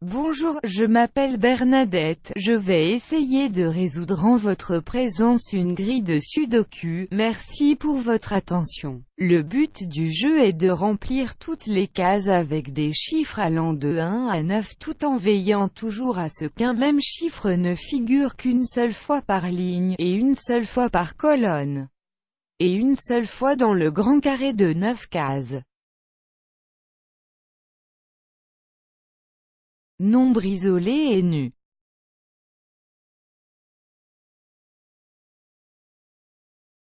Bonjour, je m'appelle Bernadette, je vais essayer de résoudre en votre présence une grille de sudoku, merci pour votre attention. Le but du jeu est de remplir toutes les cases avec des chiffres allant de 1 à 9 tout en veillant toujours à ce qu'un même chiffre ne figure qu'une seule fois par ligne, et une seule fois par colonne, et une seule fois dans le grand carré de 9 cases. Nombre isolé et nu.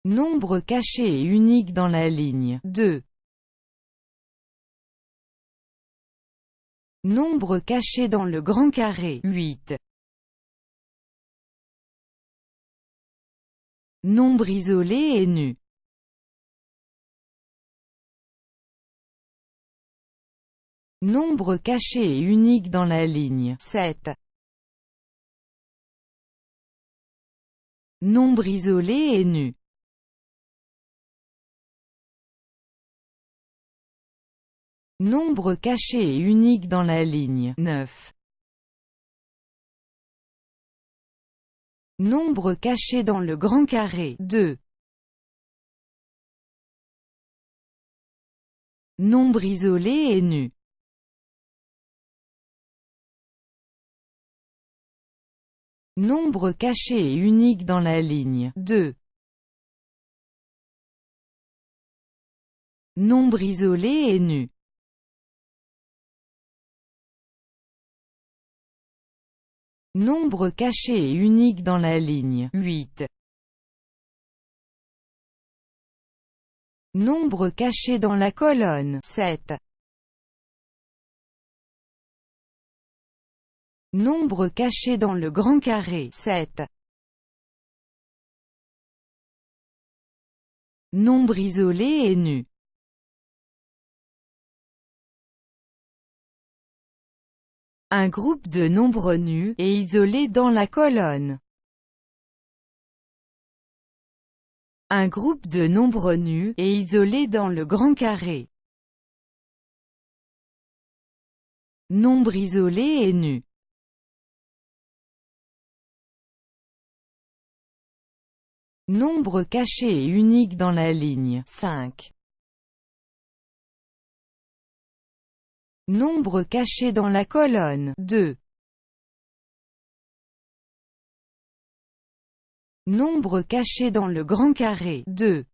Nombre caché et unique dans la ligne 2. Nombre caché dans le grand carré 8. Nombre isolé et nu. Nombre caché et unique dans la ligne 7. Nombre isolé et nu. Nombre caché et unique dans la ligne 9. Nombre caché dans le grand carré 2. Nombre isolé et nu. Nombre caché et unique dans la ligne 2. Nombre isolé et nu. Nombre caché et unique dans la ligne 8. Nombre caché dans la colonne 7. Nombre caché dans le grand carré 7. Nombre isolé et nu. Un groupe de nombres nus, et isolés dans la colonne. Un groupe de nombres nus, et isolés dans le grand carré. Nombre isolé et nu. Nombre caché et unique dans la ligne 5. Nombre caché dans la colonne 2. Nombre caché dans le grand carré 2.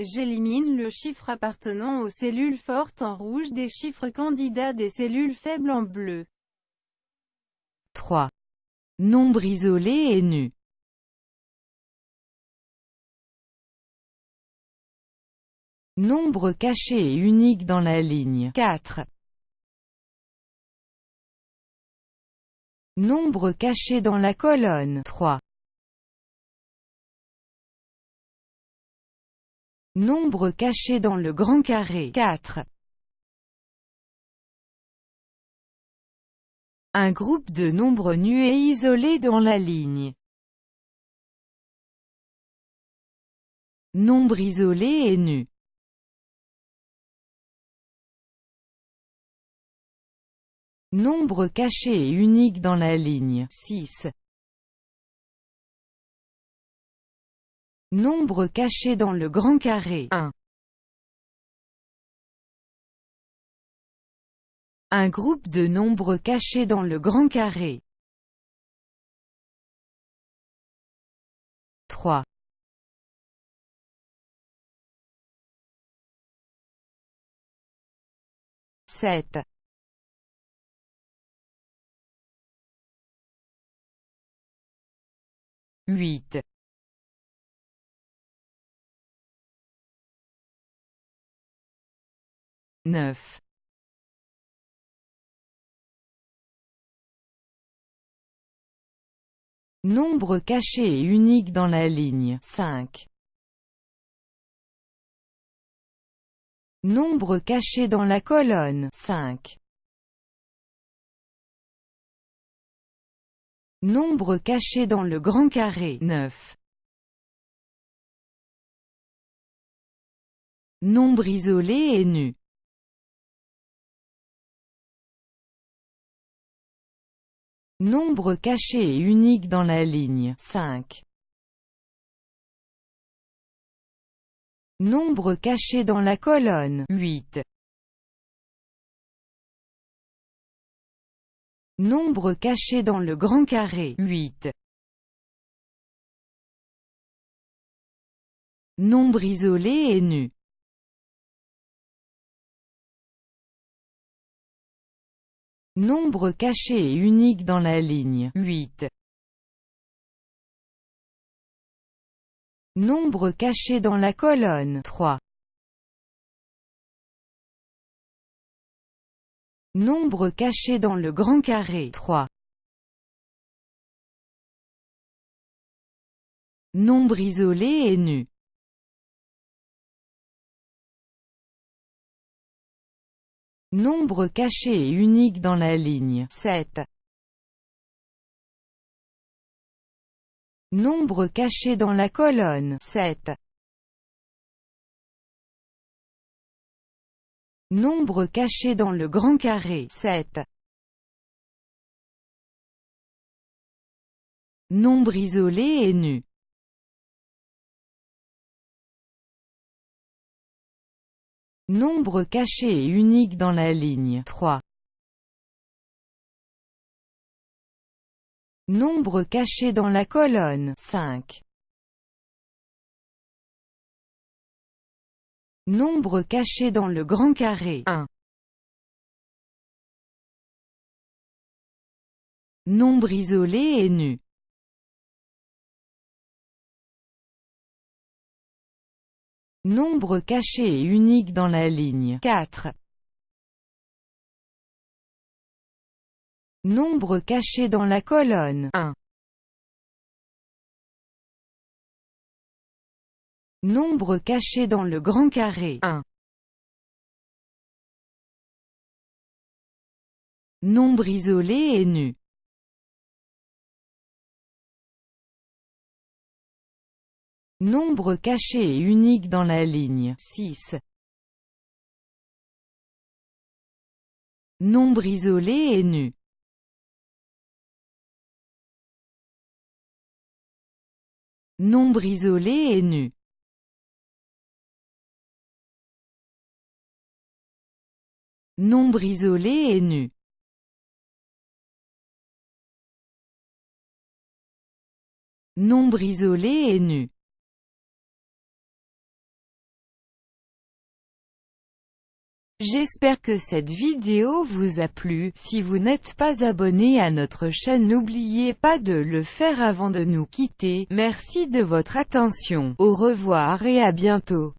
J'élimine le chiffre appartenant aux cellules fortes en rouge des chiffres candidats des cellules faibles en bleu. 3. Nombre isolé et nu. Nombre caché et unique dans la ligne 4. Nombre caché dans la colonne 3. Nombre caché dans le grand carré 4. Un groupe de nombres nus et isolés dans la ligne. Nombre isolé et nu. Nombre caché et unique dans la ligne 6. Nombre caché dans le grand carré 1. Un groupe de nombres cachés dans le grand carré. 3. Sept. Huit. Neuf. Nombre caché et unique dans la ligne 5. Nombre caché dans la colonne 5. Nombre caché dans le grand carré 9. Nombre isolé et nu Nombre caché et unique dans la ligne 5. Nombre caché dans la colonne 8. Nombre caché dans le grand carré 8. Nombre isolé et nu Nombre caché et unique dans la ligne 8. Nombre caché dans la colonne 3. Nombre caché dans le grand carré 3. Nombre isolé et nu Nombre caché et unique dans la ligne 7. Nombre caché dans la colonne 7. Nombre caché dans le grand carré 7. Nombre isolé et nu Nombre caché et unique dans la ligne 3. Nombre caché dans la colonne 5. Nombre caché dans le grand carré 1. Nombre isolé et nu Nombre caché et unique dans la ligne 4. Nombre caché dans la colonne 1. Nombre caché dans le grand carré 1. Nombre isolé et nu Nombre caché et unique dans la ligne. 6. Nombre isolé et nu. Nombre isolé et nu. Nombre isolé et nu. Nombre isolé et nu J'espère que cette vidéo vous a plu, si vous n'êtes pas abonné à notre chaîne n'oubliez pas de le faire avant de nous quitter, merci de votre attention, au revoir et à bientôt.